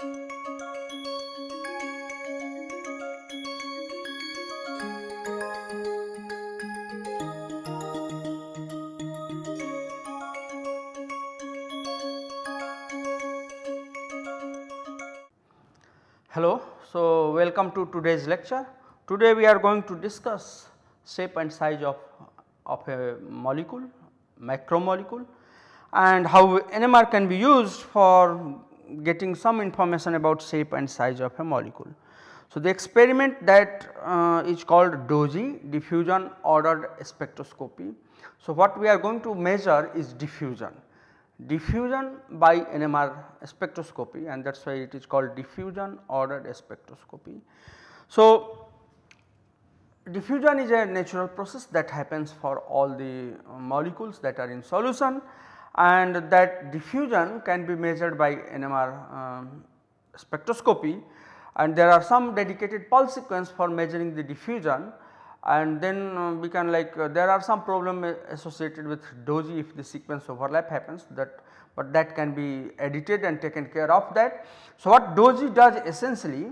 Hello, so welcome to today's lecture. Today we are going to discuss shape and size of, of a molecule, macromolecule and how NMR can be used for getting some information about shape and size of a molecule. So, the experiment that uh, is called DOSY diffusion ordered spectroscopy. So, what we are going to measure is diffusion diffusion by NMR spectroscopy and that is why it is called diffusion ordered spectroscopy. So, diffusion is a natural process that happens for all the molecules that are in solution and that diffusion can be measured by NMR um, spectroscopy and there are some dedicated pulse sequence for measuring the diffusion and then uh, we can like uh, there are some problem associated with DOSY if the sequence overlap happens that but that can be edited and taken care of that. So, what DOSY does essentially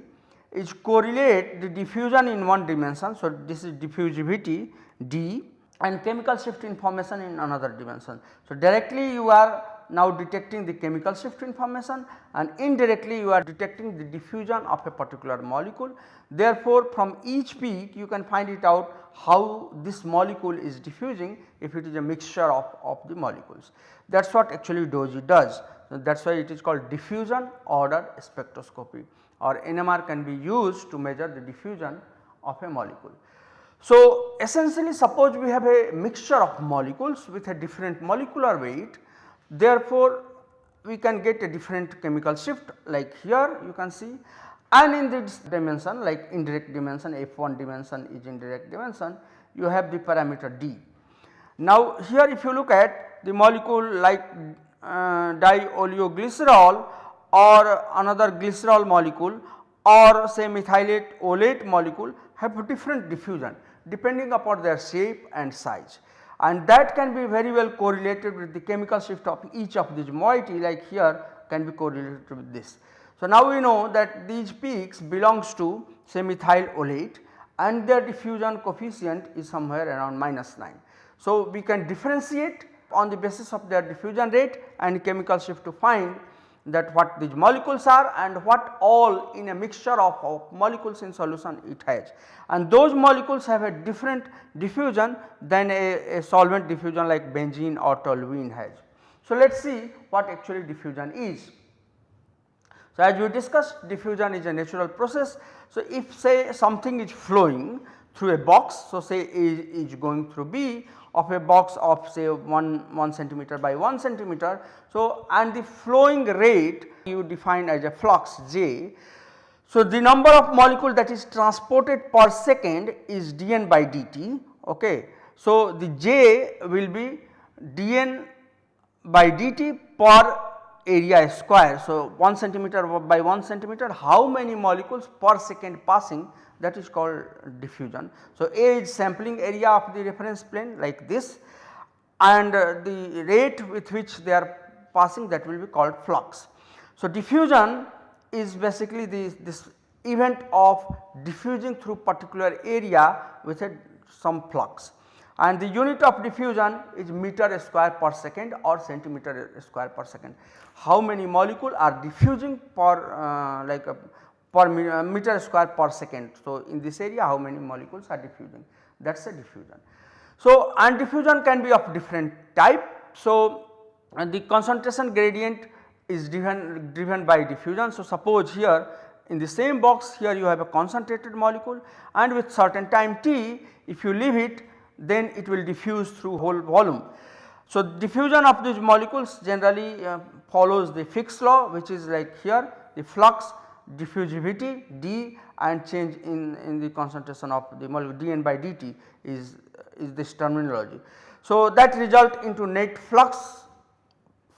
is correlate the diffusion in one dimension. So, this is diffusivity d and chemical shift information in another dimension. So, directly you are now detecting the chemical shift information and indirectly you are detecting the diffusion of a particular molecule. Therefore, from each peak you can find it out how this molecule is diffusing if it is a mixture of, of the molecules. That is what actually DOSY does. So, that is why it is called diffusion order spectroscopy or NMR can be used to measure the diffusion of a molecule. So, essentially suppose we have a mixture of molecules with a different molecular weight. Therefore, we can get a different chemical shift like here you can see. And in this dimension like indirect dimension f1 dimension is indirect dimension you have the parameter d. Now here if you look at the molecule like uh, dioleoglycerol or another glycerol molecule or say methylate olate molecule have different diffusion depending upon their shape and size and that can be very well correlated with the chemical shift of each of these moiety like here can be correlated with this. So, now we know that these peaks belongs to say methyl oleate and their diffusion coefficient is somewhere around minus 9. So, we can differentiate on the basis of their diffusion rate and chemical shift to find that what these molecules are and what all in a mixture of, of, molecules in solution it has. And those molecules have a different diffusion than a, a solvent diffusion like benzene or toluene has. So, let us see what actually diffusion is. So, as we discussed diffusion is a natural process. So, if say something is flowing through a box, so say A is going through B of a box of say 1, 1 centimeter by 1 centimeter. So, and the flowing rate you define as a flux J. So, the number of molecule that is transported per second is dN by dt. Okay. So, the J will be dN by dt per area square. So, 1 centimeter by 1 centimeter how many molecules per second passing that is called diffusion. So, A is sampling area of the reference plane like this and uh, the rate with which they are passing that will be called flux. So, diffusion is basically this, this event of diffusing through particular area with a some flux and the unit of diffusion is meter square per second or centimeter square per second. How many molecule are diffusing per uh, like a per uh, meter square per second. So, in this area how many molecules are diffusing that is a diffusion. So, and diffusion can be of different type. So, the concentration gradient is driven, driven by diffusion. So, suppose here in the same box here you have a concentrated molecule and with certain time t if you leave it then it will diffuse through whole volume. So, diffusion of these molecules generally uh, follows the Fick's law which is like here the flux diffusivity d and change in, in the concentration of the molecule dN by dt is, is this terminology. So, that result into net flux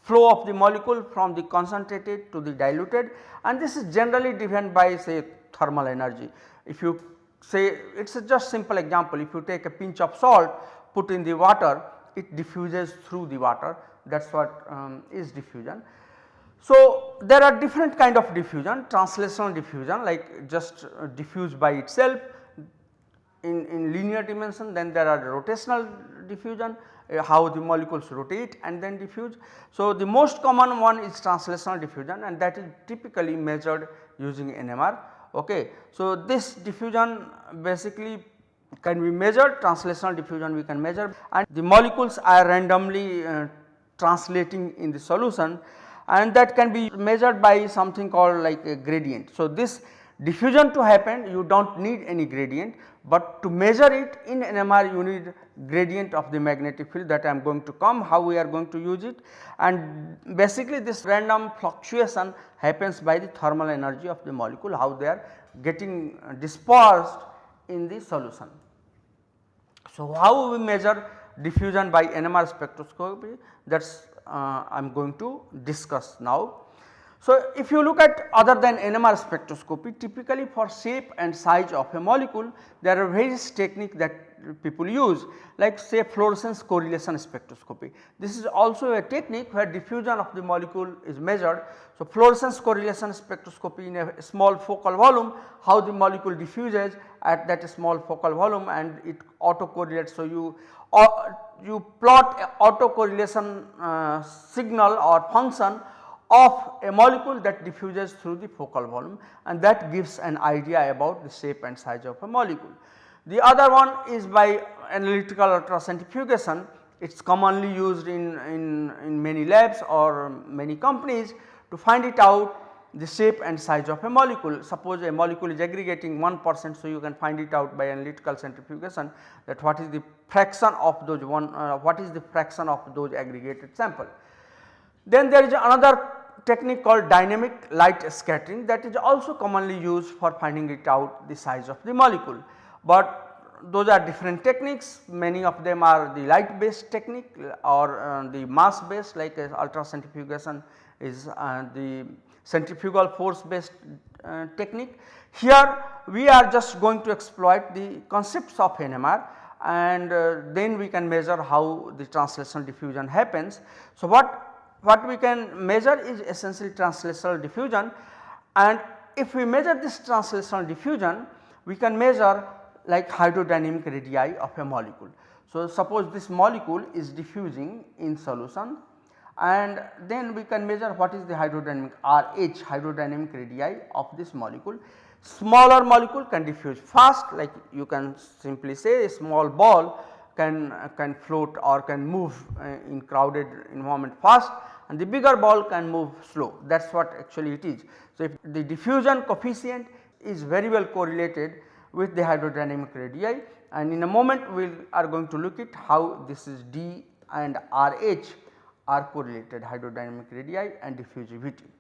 flow of the molecule from the concentrated to the diluted and this is generally driven by say thermal energy. If you say it is just simple example if you take a pinch of salt put in the water it diffuses through the water that is what um, is diffusion. So, there are different kind of diffusion translational diffusion like just uh, diffuse by itself in, in linear dimension then there are rotational diffusion uh, how the molecules rotate and then diffuse. So, the most common one is translational diffusion and that is typically measured using NMR. Okay. So, this diffusion basically can be measured translational diffusion we can measure and the molecules are randomly uh, translating in the solution and that can be measured by something called like a gradient. So, this diffusion to happen you do not need any gradient, but to measure it in NMR you need gradient of the magnetic field that I am going to come how we are going to use it and basically this random fluctuation happens by the thermal energy of the molecule how they are getting dispersed in the solution. So, how we measure diffusion by NMR spectroscopy that is uh, I am going to discuss now. So, if you look at other than NMR spectroscopy typically for shape and size of a molecule there are various technique that people use like say fluorescence correlation spectroscopy. This is also a technique where diffusion of the molecule is measured. So, fluorescence correlation spectroscopy in a small focal volume how the molecule diffuses at that small focal volume and it auto correlates. So, you uh, you plot auto correlation uh, signal or function of a molecule that diffuses through the focal volume and that gives an idea about the shape and size of a molecule. The other one is by analytical ultracentrifugation it is commonly used in, in, in many labs or many companies to find it out the shape and size of a molecule. Suppose a molecule is aggregating 1 percent, so you can find it out by analytical centrifugation that what is the fraction of those one uh, what is the fraction of those aggregated sample. Then there is another technique called dynamic light scattering that is also commonly used for finding it out the size of the molecule. But those are different techniques many of them are the light based technique or uh, the mass based like uh, ultracentrifugation is uh, the centrifugal force based uh, technique. Here we are just going to exploit the concepts of NMR and uh, then we can measure how the translational diffusion happens. So, what what we can measure is essentially translational diffusion and if we measure this translational diffusion we can measure like hydrodynamic radii of a molecule. So, suppose this molecule is diffusing in solution and then we can measure what is the hydrodynamic RH hydrodynamic radii of this molecule. Smaller molecule can diffuse fast like you can simply say a small ball can, can float or can move uh, in crowded environment fast and the bigger ball can move slow that is what actually it is. So, if the diffusion coefficient is very well correlated with the hydrodynamic radii and in a moment we are going to look at how this is D and RH are correlated hydrodynamic radii and diffusivity.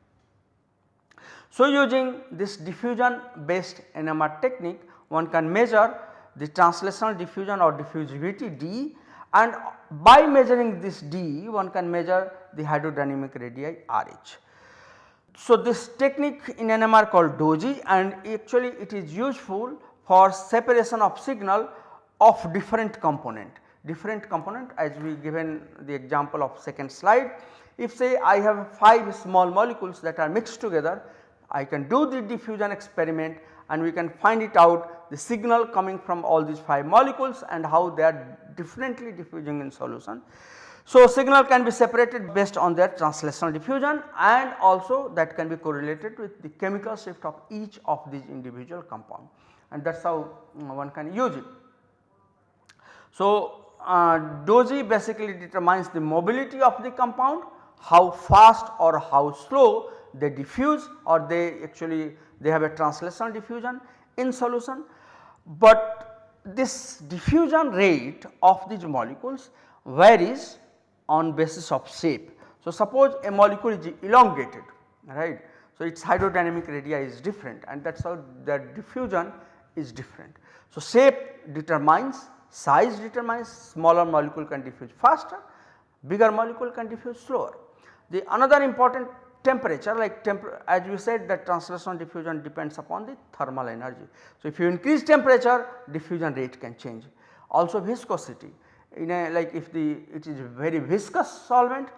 So, using this diffusion based NMR technique one can measure the translational diffusion or diffusivity D and by measuring this D one can measure the hydrodynamic radii RH. So, this technique in NMR called DOSY and actually it is useful for separation of signal of different component. Different component as we given the example of second slide. If say I have 5 small molecules that are mixed together, I can do the diffusion experiment and we can find it out the signal coming from all these 5 molecules and how they are differently diffusing in solution. So, signal can be separated based on their translational diffusion and also that can be correlated with the chemical shift of each of these individual compound and that is how mm, one can use it. So, uh, DOSY basically determines the mobility of the compound, how fast or how slow they diffuse or they actually they have a translational diffusion in solution, but this diffusion rate of these molecules varies on basis of shape. So, suppose a molecule is elongated right. So, its hydrodynamic radii is different and that is how the diffusion is different. So, shape determines size determines smaller molecule can diffuse faster, bigger molecule can diffuse slower. The another important temperature like as you said that translational diffusion depends upon the thermal energy. So, if you increase temperature diffusion rate can change. Also viscosity. In a like if the it is very viscous solvent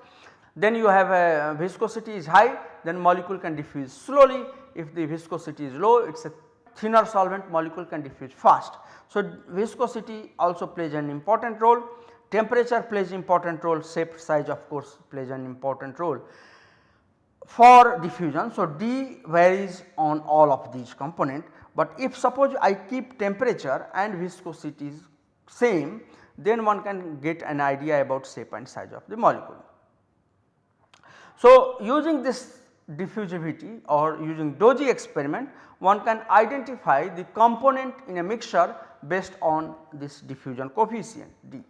Then you have a viscosity is high then molecule can diffuse slowly. If the viscosity is low it is a thinner solvent molecule can diffuse fast. So, viscosity also plays an important role, temperature plays important role, shape size of course plays an important role for diffusion. So, D varies on all of these component, but if suppose I keep temperature and viscosity is same then one can get an idea about shape and size of the molecule. So, using this diffusivity or using DOSY experiment one can identify the component in a mixture based on this diffusion coefficient D.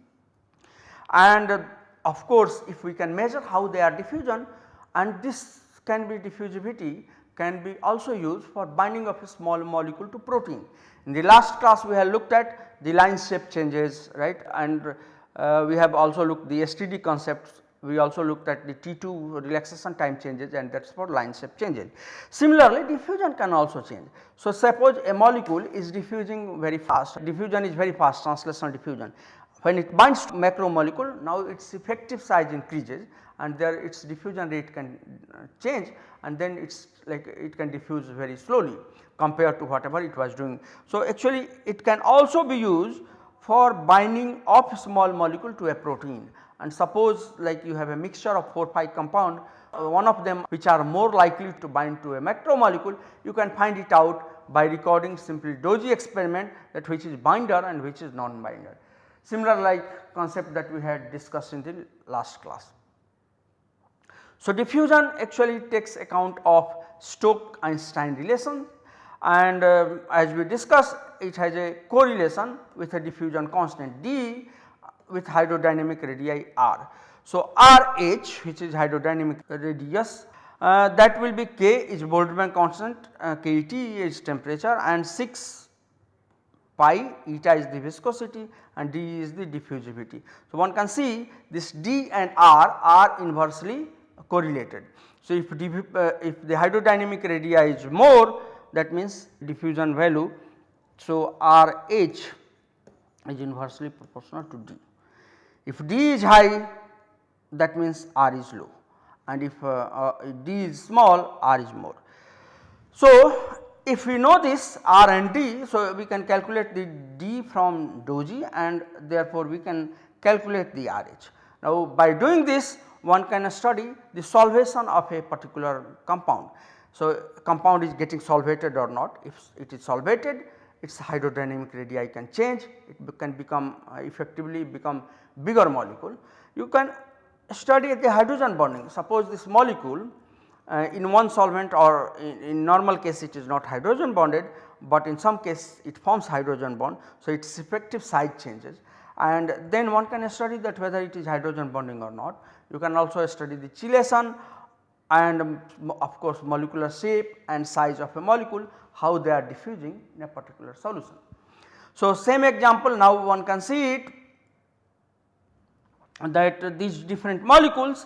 And of course, if we can measure how they are diffusion and this can be diffusivity can be also used for binding of a small molecule to protein. In the last class we have looked at the line shape changes right and uh, we have also looked the STD concepts we also looked at the T2 relaxation time changes and that is for line shape changes. Similarly diffusion can also change. So suppose a molecule is diffusing very fast, diffusion is very fast translational diffusion. When it binds to macromolecule now its effective size increases and there its diffusion rate can uh, change and then it is like it can diffuse very slowly compared to whatever it was doing. So actually it can also be used for binding of small molecule to a protein and suppose like you have a mixture of 4 5 compound uh, one of them which are more likely to bind to a macromolecule you can find it out by recording simply DOSY experiment that which is binder and which is non-binder. Similar like concept that we had discussed in the last class. So, diffusion actually takes account of Stoke-Einstein relation and uh, as we discussed it has a correlation with a diffusion constant D with hydrodynamic radii r. So, RH which is hydrodynamic radius uh, that will be K is Boltzmann constant, uh, KT is temperature and 6 pi eta is the viscosity and D is the diffusivity. So, one can see this D and R are inversely correlated. So, if, uh, if the hydrodynamic radii is more that means diffusion value. So, RH is inversely proportional to D. If D is high that means R is low and if uh, uh, D is small R is more. So, if we know this R and D, so we can calculate the D from DOSY and therefore we can calculate the RH. Now, by doing this one can study the solvation of a particular compound. So, compound is getting solvated or not if it is solvated its hydrodynamic radii can change it can become uh, effectively become bigger molecule. You can study the hydrogen bonding suppose this molecule uh, in one solvent or in, in, normal case it is not hydrogen bonded, but in some case it forms hydrogen bond. So, its effective site changes and then one can study that whether it is hydrogen bonding or not. You can also study the chelation and um, of course molecular shape and size of a molecule how they are diffusing in a particular solution. So, same example now one can see it that these different molecules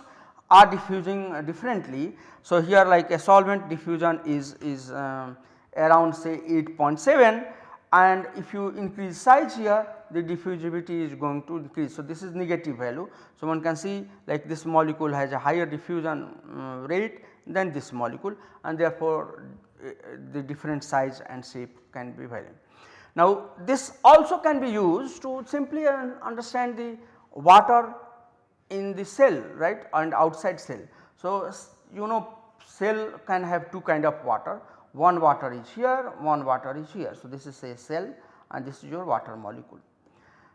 are diffusing differently. So, here like a solvent diffusion is, is um, around say 8.7 and if you increase size here the diffusivity is going to increase. So, this is negative value. So, one can see like this molecule has a higher diffusion um, rate than this molecule and therefore, uh, the different size and shape can be varying. Now, this also can be used to simply understand the water in the cell right and outside cell. So, you know cell can have two kind of water one water is here one water is here. So, this is a cell and this is your water molecule.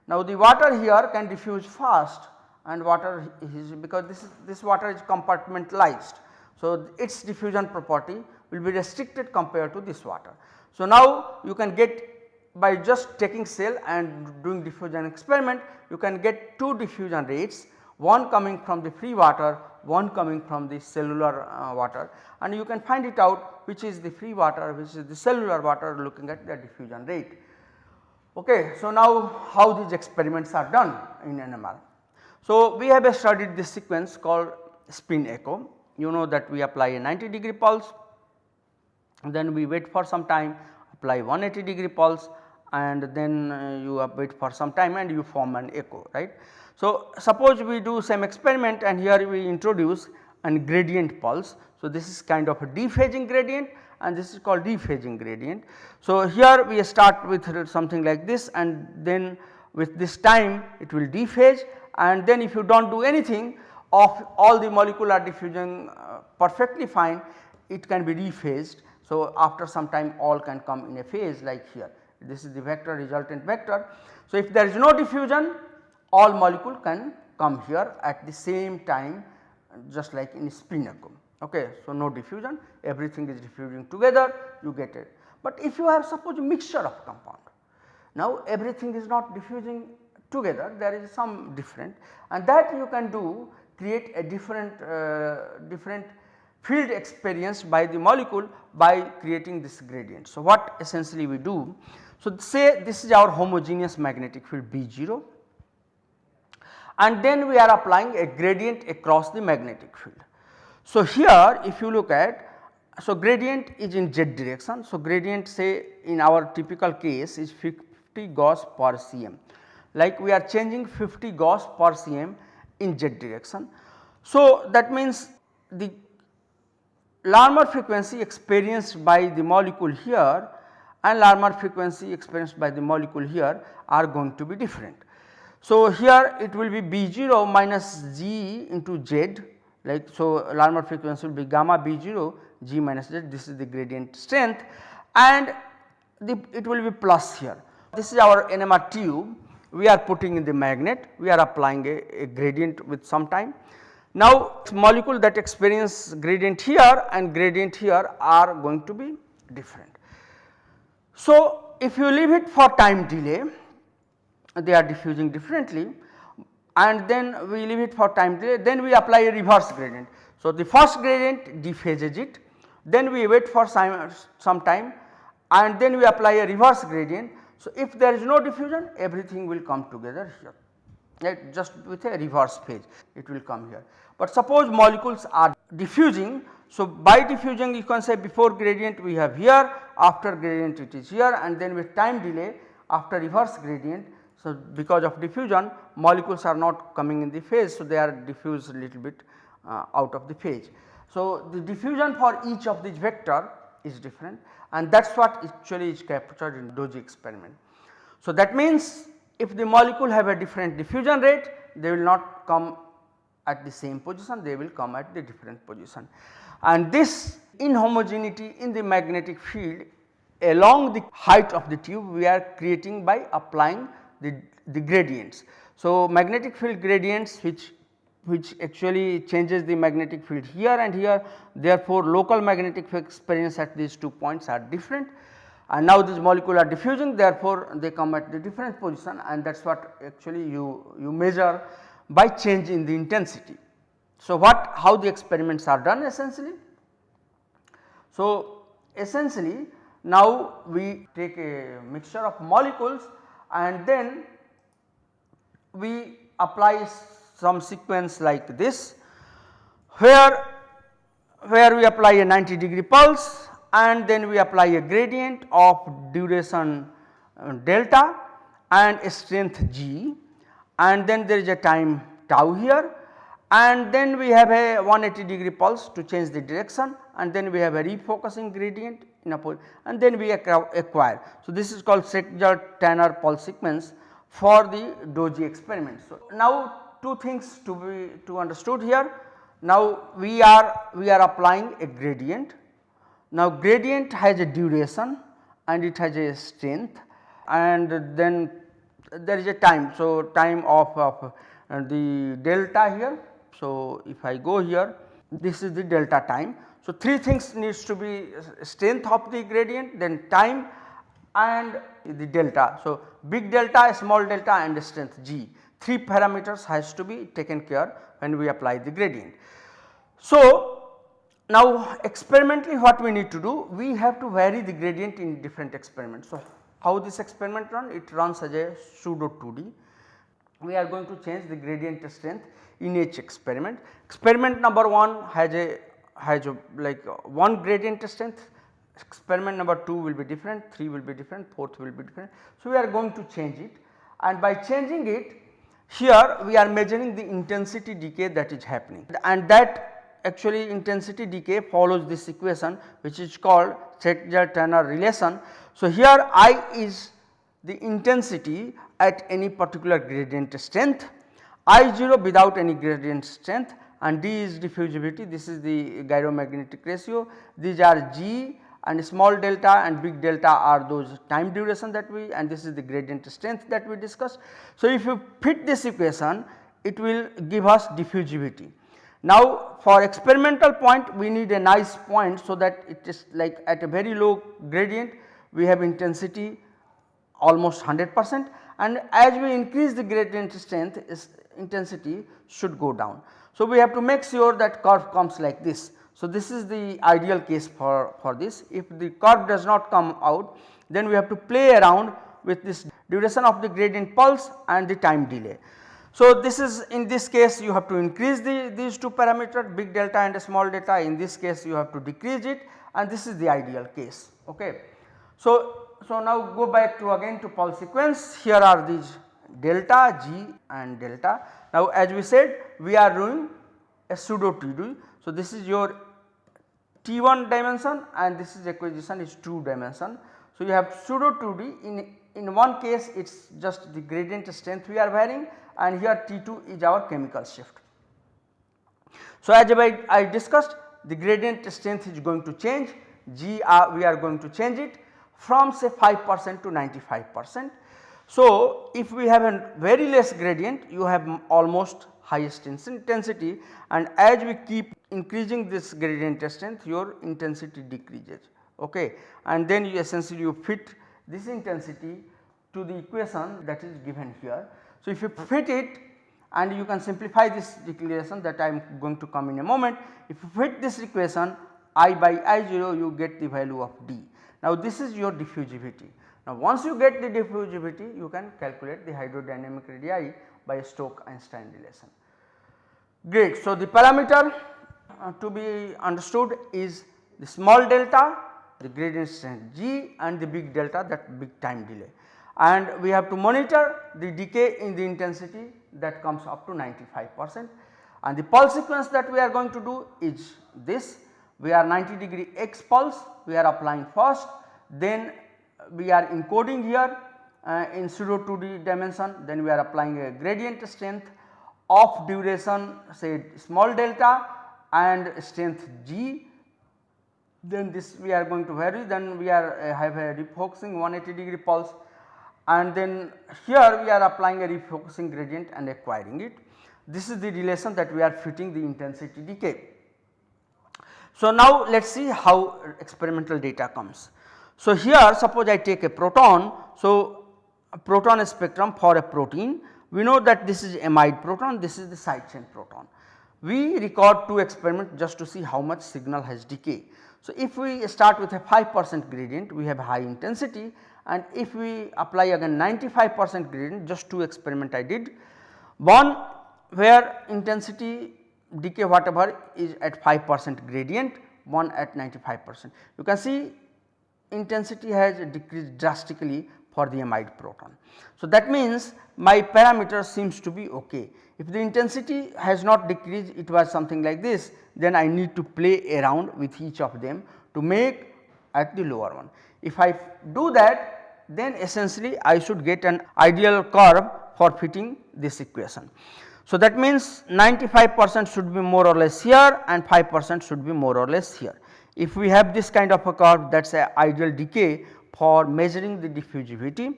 Now, the water here can diffuse fast and water is because this is this water is compartmentalized. So, its diffusion property will be restricted compared to this water. So, now you can get by just taking cell and doing diffusion experiment you can get two diffusion rates one coming from the free water, one coming from the cellular uh, water and you can find it out which is the free water which is the cellular water looking at the diffusion rate. Okay. So, now how these experiments are done in NMR. So, we have studied this sequence called spin echo you know that we apply a 90 degree pulse then we wait for some time apply 180 degree pulse and then uh, you wait for some time and you form an echo right. So, suppose we do same experiment and here we introduce an gradient pulse. So, this is kind of a dephasing gradient and this is called dephasing gradient. So, here we start with something like this and then with this time it will dephase and then if you do not do anything of all the molecular diffusion uh, perfectly fine it can be rephased. So, after some time all can come in a phase like here this is the vector resultant vector. So, if there is no diffusion all molecule can come here at the same time just like in spin echo. Okay. So, no diffusion everything is diffusing together you get it. But if you have suppose mixture of compound now everything is not diffusing together there is some different and that you can do create a different uh, different field experience by the molecule by creating this gradient. So, what essentially we do? So, say this is our homogeneous magnetic field B 0 and then we are applying a gradient across the magnetic field. So, here if you look at so gradient is in z direction. So, gradient say in our typical case is 50 Gauss per cm like we are changing 50 Gauss per cm in z direction. So, that means the Larmor frequency experienced by the molecule here and Larmor frequency experienced by the molecule here are going to be different. So, here it will be B 0 minus G into Z like so Larmor frequency will be gamma B 0 G minus Z this is the gradient strength and the, it will be plus here. This is our NMR tube we are putting in the magnet we are applying a, a gradient with some time now molecule that experience gradient here and gradient here are going to be different. So if you leave it for time delay they are diffusing differently and then we leave it for time delay then we apply a reverse gradient. So the first gradient dephases it then we wait for some, some time and then we apply a reverse gradient. So if there is no diffusion everything will come together here right just with a reverse phase it will come here. But suppose molecules are diffusing so by diffusion you can say before gradient we have here after gradient it is here and then with time delay after reverse gradient. So because of diffusion molecules are not coming in the phase so they are diffused a little bit uh, out of the phase. So the diffusion for each of these vector is different and that is what actually is captured in DOSY experiment. So that means if the molecule have a different diffusion rate they will not come at the same position they will come at the different position. And this inhomogeneity in the magnetic field along the height of the tube we are creating by applying the, the gradients. So, magnetic field gradients which which actually changes the magnetic field here and here therefore, local magnetic field experience at these two points are different and now these molecule are diffusing therefore, they come at the different position and that is what actually you, you measure by change in the intensity. So, what how the experiments are done essentially? So, essentially now we take a mixture of molecules and then we apply some sequence like this where where we apply a 90 degree pulse and then we apply a gradient of duration uh, delta and strength g. And then there is a time tau here. And then we have a 180 degree pulse to change the direction. And then we have a refocusing gradient and then we acquire. So, this is called Stejskal Tanner pulse sequence for the DOSY experiment. So, now two things to be to understood here. Now, we are we are applying a gradient. Now, gradient has a duration and it has a strength and then there is a time. So, time of, of uh, the delta here. So, if I go here this is the delta time. So, three things needs to be uh, strength of the gradient then time and the delta. So, big delta small delta and strength g 3 parameters has to be taken care when we apply the gradient. So, now experimentally what we need to do we have to vary the gradient in different experiments. So, how this experiment run? It runs as a pseudo 2D. We are going to change the gradient strength in each experiment. Experiment number 1 has a a like uh, one gradient strength experiment number 2 will be different, 3 will be different, 4th will be different. So, we are going to change it and by changing it here we are measuring the intensity decay that is happening and that actually intensity decay follows this equation which is called Stejskal-Tanner relation. So, here I is the intensity at any particular gradient strength, I 0 without any gradient strength and D is diffusivity this is the gyromagnetic ratio these are G and small delta and big delta are those time duration that we and this is the gradient strength that we discussed. So, if you fit this equation it will give us diffusivity. Now, for experimental point we need a nice point so that it is like at a very low gradient we have intensity almost 100 percent and as we increase the gradient strength intensity should go down. So, we have to make sure that curve comes like this. So, this is the ideal case for, for this if the curve does not come out then we have to play around with this duration of the gradient pulse and the time delay. So, this is in this case you have to increase the these two parameters big delta and small delta in this case you have to decrease it and this is the ideal case. Okay. So, so now go back to again to pulse sequence here are these delta G and delta. Now as we said we are doing a pseudo 2D. So this is your T1 dimension and this is acquisition is 2 dimension. So you have pseudo 2D in, in one case it is just the gradient strength we are varying and here T2 is our chemical shift. So as I, I discussed the gradient strength is going to change G uh, we are going to change it from say 5 percent to 95 percent. So, if we have a very less gradient you have almost highest intensity and as we keep increasing this gradient strength your intensity decreases okay and then you essentially you fit this intensity to the equation that is given here. So, if you fit it and you can simplify this declaration that I am going to come in a moment. If you fit this equation I by I 0 you get the value of D. Now this is your diffusivity. Now once you get the diffusivity you can calculate the hydrodynamic radii by Stoke-Einstein relation. Great. So the parameter uh, to be understood is the small delta, the gradient strength g and the big delta that big time delay. And we have to monitor the decay in the intensity that comes up to 95 percent. And the pulse sequence that we are going to do is this. We are 90 degree x pulse. We are applying first. Then we are encoding here uh, in pseudo 2D dimension then we are applying a gradient strength of duration say small delta and strength g then this we are going to vary then we are uh, have a refocusing 180 degree pulse and then here we are applying a refocusing gradient and acquiring it. This is the relation that we are fitting the intensity decay. So, now let us see how experimental data comes. So, here suppose I take a proton. So, a proton spectrum for a protein we know that this is amide proton this is the side chain proton. We record two experiments just to see how much signal has decay. So, if we start with a 5 percent gradient we have high intensity and if we apply again 95 percent gradient just two experiment I did. One where intensity decay whatever is at 5 percent gradient one at 95 percent. You can see intensity has decreased drastically for the amide proton. So, that means my parameter seems to be ok. If the intensity has not decreased it was something like this then I need to play around with each of them to make at the lower one. If I do that then essentially I should get an ideal curve for fitting this equation. So, that means 95 percent should be more or less here and 5 percent should be more or less here. If we have this kind of a curve that is a ideal decay for measuring the diffusivity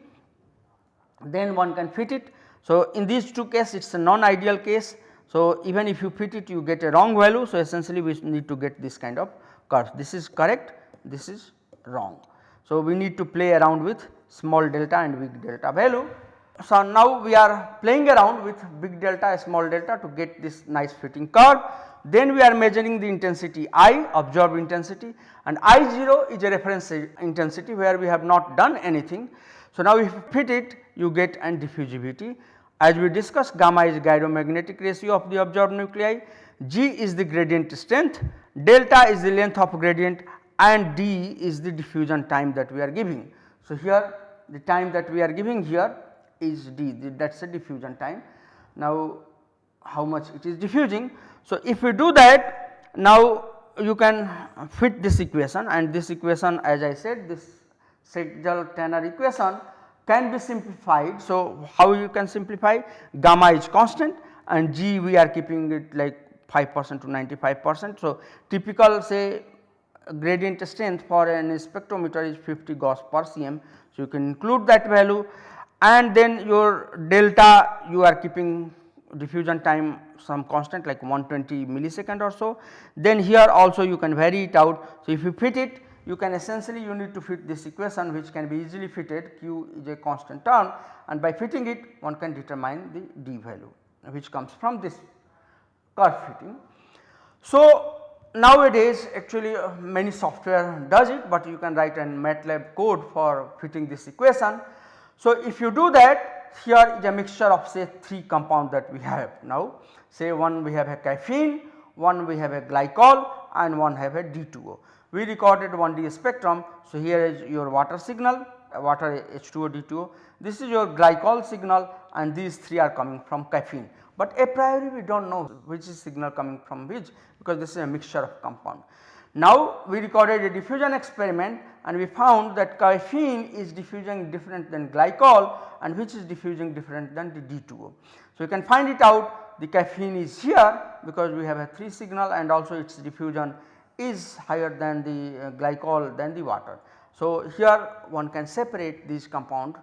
then one can fit it. So, in these two cases it is a non ideal case. So, even if you fit it you get a wrong value. So, essentially we need to get this kind of curve this is correct this is wrong. So, we need to play around with small delta and big delta value. So, now we are playing around with big delta small delta to get this nice fitting curve then we are measuring the intensity I observed intensity and I 0 is a reference intensity where we have not done anything. So, now if you fit it you get an diffusivity as we discussed gamma is gyromagnetic ratio of the observed nuclei, G is the gradient strength, delta is the length of gradient and d is the diffusion time that we are giving. So, here the time that we are giving here is d that is the diffusion time. Now, how much it is diffusing. So, if we do that now you can fit this equation and this equation as I said this Stejskal-Tanner equation can be simplified. So, how you can simplify gamma is constant and g we are keeping it like 5 percent to 95 percent. So, typical say gradient strength for an spectrometer is 50 Gauss per cm. So, you can include that value and then your delta you are keeping diffusion time some constant like 120 millisecond or so. Then here also you can vary it out. So, if you fit it you can essentially you need to fit this equation which can be easily fitted q is a constant term and by fitting it one can determine the d value which comes from this curve fitting. So, nowadays actually uh, many software does it, but you can write an MATLAB code for fitting this equation. So, if you do that here is a mixture of say 3 compound that we have now say one we have a caffeine, one we have a glycol and one have a D2O. We recorded 1D spectrum. So, here is your water signal uh, water H2O D2O this is your glycol signal and these 3 are coming from caffeine but a priori we do not know which is signal coming from which because this is a mixture of compound. Now we recorded a diffusion experiment and we found that caffeine is diffusing different than glycol and which is diffusing different than the D2O. So you can find it out the caffeine is here because we have a 3 signal and also its diffusion is higher than the uh, glycol than the water. So here one can separate these compound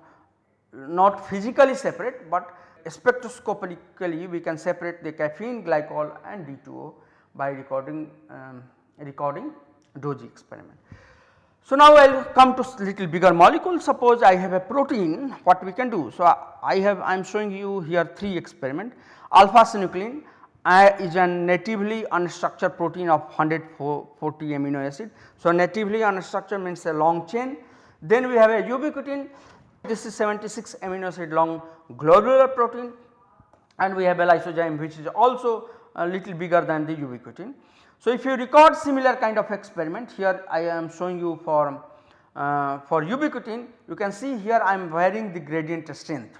not physically separate but spectroscopically we can separate the caffeine, glycol and D2O by recording um, recording DOSY experiment. So, now I will come to little bigger molecule suppose I have a protein what we can do. So, I have I am showing you here 3 experiment alpha synuclein is a natively unstructured protein of 140 amino acid. So, natively unstructured means a long chain then we have a ubiquitin this is 76 amino acid long globular protein and we have a lysozyme which is also a little bigger than the ubiquitin. So, if you record similar kind of experiment here I am showing you for uh, for ubiquitin you can see here I am varying the gradient strength.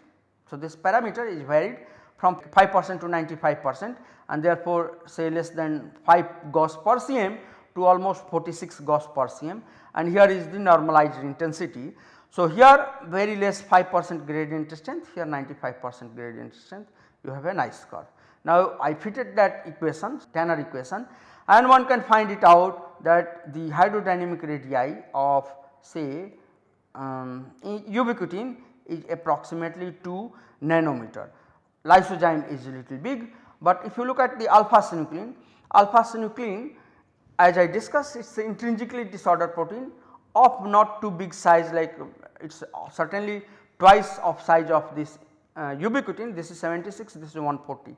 So, this parameter is varied from 5 percent to 95 percent and therefore say less than 5 Gauss per cm to almost 46 Gauss per cm and here is the normalized intensity. So, here very less 5 percent gradient strength here 95 percent gradient strength you have a nice curve. Now, I fitted that equation Tanner equation and one can find it out that the hydrodynamic radii of say um, ubiquitin is approximately 2 nanometer. Lysozyme is a little big, but if you look at the alpha synuclein, alpha synuclein as I discussed it is intrinsically disordered protein of not too big size like it is certainly twice of size of this uh, ubiquitin this is 76 this is 140.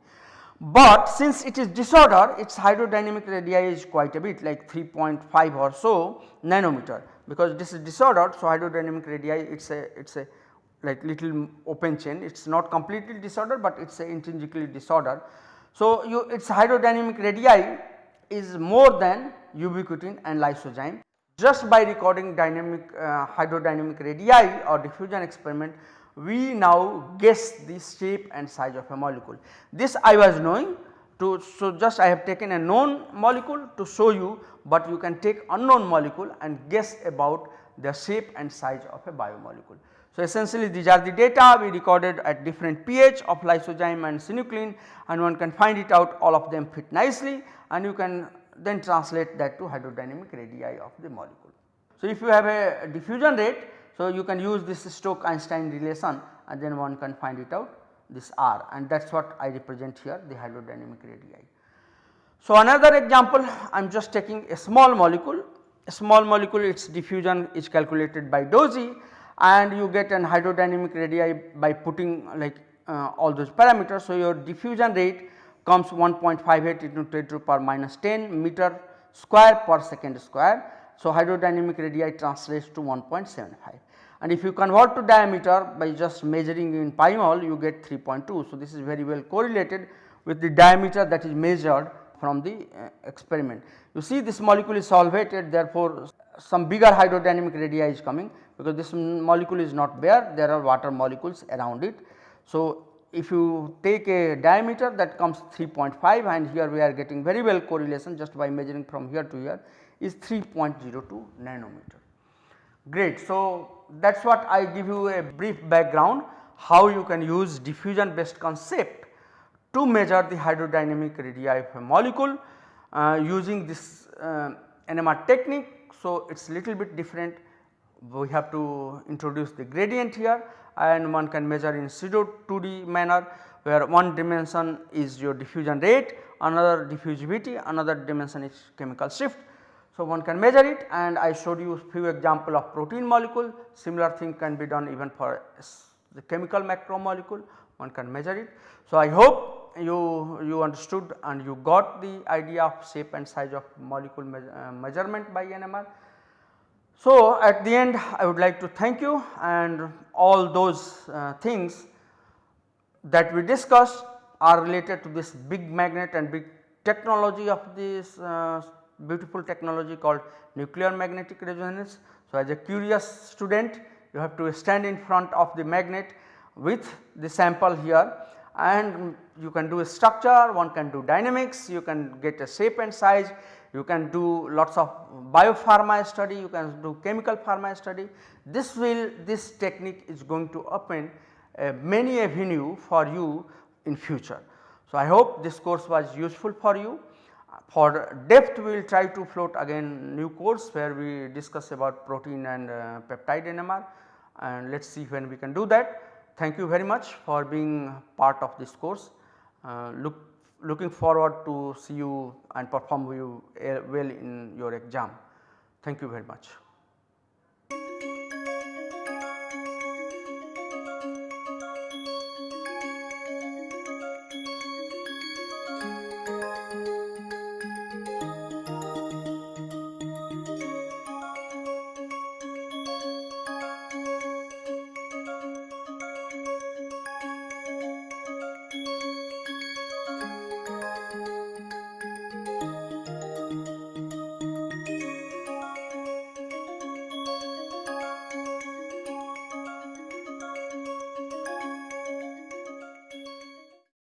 But since it is disorder its hydrodynamic radii is quite a bit like 3.5 or so nanometer because this is disordered. So, hydrodynamic radii it is a it is a like little open chain it is not completely disordered, but it is intrinsically disordered. So, you its hydrodynamic radii is more than ubiquitin and lysozyme just by recording dynamic uh, hydrodynamic radii or diffusion experiment we now guess the shape and size of a molecule. This I was knowing to so just I have taken a known molecule to show you, but you can take unknown molecule and guess about the shape and size of a biomolecule. So, essentially these are the data we recorded at different pH of lysozyme and synuclein and one can find it out all of them fit nicely and you can then translate that to hydrodynamic radii of the molecule. So, if you have a diffusion rate, so you can use this Stoke Einstein relation and then one can find it out this R and that is what I represent here the hydrodynamic radii. So, another example I am just taking a small molecule, a small molecule its diffusion is calculated by DOSY and you get an hydrodynamic radii by putting like uh, all those parameters. So, your diffusion rate comes 1.58 into 10 to the power minus 10 meter square per second square. So, hydrodynamic radii translates to 1.75 and if you convert to diameter by just measuring in PyMOL you get 3.2. So, this is very well correlated with the diameter that is measured from the uh, experiment. You see this molecule is solvated therefore, some bigger hydrodynamic radii is coming because this molecule is not bare there are water molecules around it. So, if you take a diameter that comes 3.5 and here we are getting very well correlation just by measuring from here to here is 3.02 nanometer. Great. So, that is what I give you a brief background how you can use diffusion based concept to measure the hydrodynamic radii of a molecule uh, using this uh, NMR technique. So, it is little bit different we have to introduce the gradient here and one can measure in pseudo 2D manner where one dimension is your diffusion rate, another diffusivity, another dimension is chemical shift. So, one can measure it and I showed you few example of protein molecule similar thing can be done even for the chemical macromolecule one can measure it. So, I hope you, you understood and you got the idea of shape and size of molecule me uh, measurement by NMR. So, at the end I would like to thank you and all those uh, things that we discussed are related to this big magnet and big technology of this uh, beautiful technology called nuclear magnetic resonance. So, as a curious student you have to stand in front of the magnet with the sample here and you can do a structure, one can do dynamics, you can get a shape and size, you can do lots of biopharma study, you can do chemical pharma study. This will this technique is going to open uh, many avenue for you in future. So, I hope this course was useful for you. For depth we will try to float again new course where we discuss about protein and uh, peptide NMR and let us see when we can do that. Thank you very much for being part of this course. Uh, look looking forward to see you and perform you uh, well in your exam. Thank you very much.